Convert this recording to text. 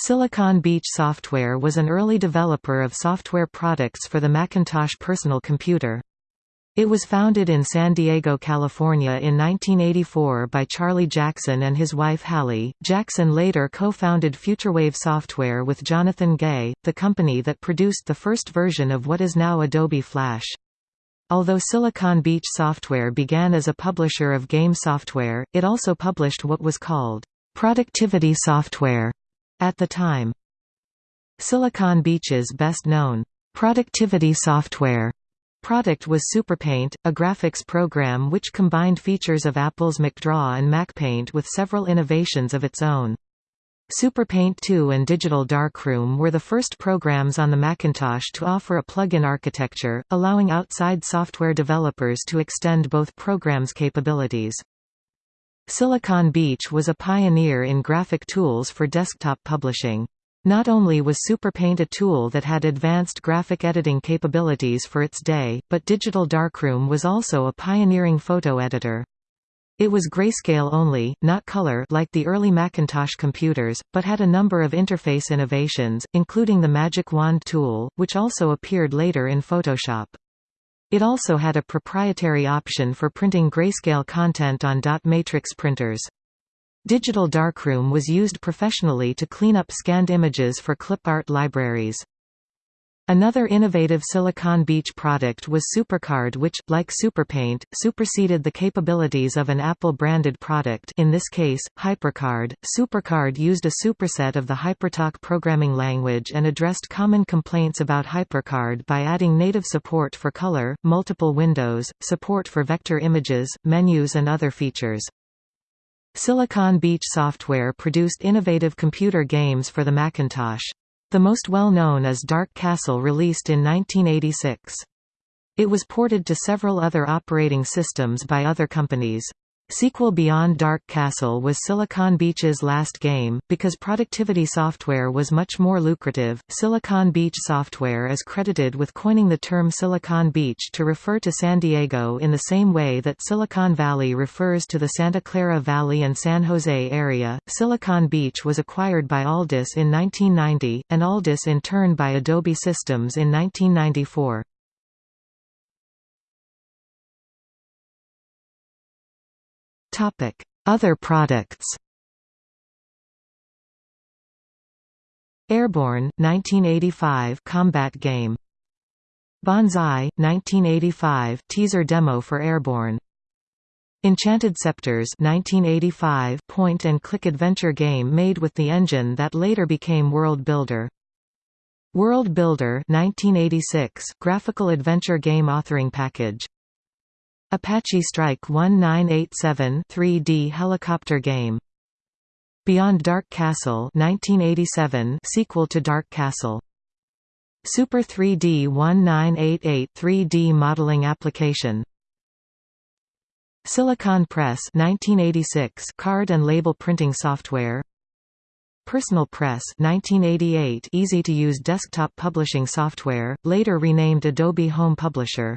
Silicon Beach Software was an early developer of software products for the Macintosh personal computer. It was founded in San Diego, California in 1984 by Charlie Jackson and his wife Hallie. Jackson later co-founded FutureWave Software with Jonathan Gay, the company that produced the first version of what is now Adobe Flash. Although Silicon Beach Software began as a publisher of game software, it also published what was called productivity software at the time. Silicon Beach's best-known productivity software product was SuperPaint, a graphics program which combined features of Apple's MacDraw and MacPaint with several innovations of its own. SuperPaint 2 and Digital Darkroom were the first programs on the Macintosh to offer a plug-in architecture, allowing outside software developers to extend both programs' capabilities. Silicon Beach was a pioneer in graphic tools for desktop publishing. Not only was SuperPaint a tool that had advanced graphic editing capabilities for its day, but Digital Darkroom was also a pioneering photo editor. It was grayscale only, not color like the early Macintosh computers, but had a number of interface innovations, including the Magic Wand tool, which also appeared later in Photoshop. It also had a proprietary option for printing grayscale content on dot matrix printers. Digital Darkroom was used professionally to clean up scanned images for clip art libraries. Another innovative Silicon Beach product was SuperCard which, like SuperPaint, superseded the capabilities of an Apple-branded product in this case, HyperCard. SuperCard used a superset of the HyperTalk programming language and addressed common complaints about HyperCard by adding native support for color, multiple windows, support for vector images, menus and other features. Silicon Beach Software produced innovative computer games for the Macintosh. The most well-known is Dark Castle released in 1986. It was ported to several other operating systems by other companies. Sequel Beyond Dark Castle was Silicon Beach's last game, because productivity software was much more lucrative. Silicon Beach Software is credited with coining the term Silicon Beach to refer to San Diego in the same way that Silicon Valley refers to the Santa Clara Valley and San Jose area. Silicon Beach was acquired by Aldus in 1990, and Aldus in turn by Adobe Systems in 1994. Other products. Airborne 1985 combat game. Banzai 1985 teaser demo for Airborne. Enchanted Scepters 1985 point and click adventure game made with the engine that later became World Builder. World Builder 1986 graphical adventure game authoring package Apache Strike 1987 3D helicopter game. Beyond Dark Castle 1987 sequel to Dark Castle. Super 3D 1988 3D modeling application. Silicon Press 1986 card and label printing software. Personal Press 1988 easy to use desktop publishing software later renamed Adobe Home Publisher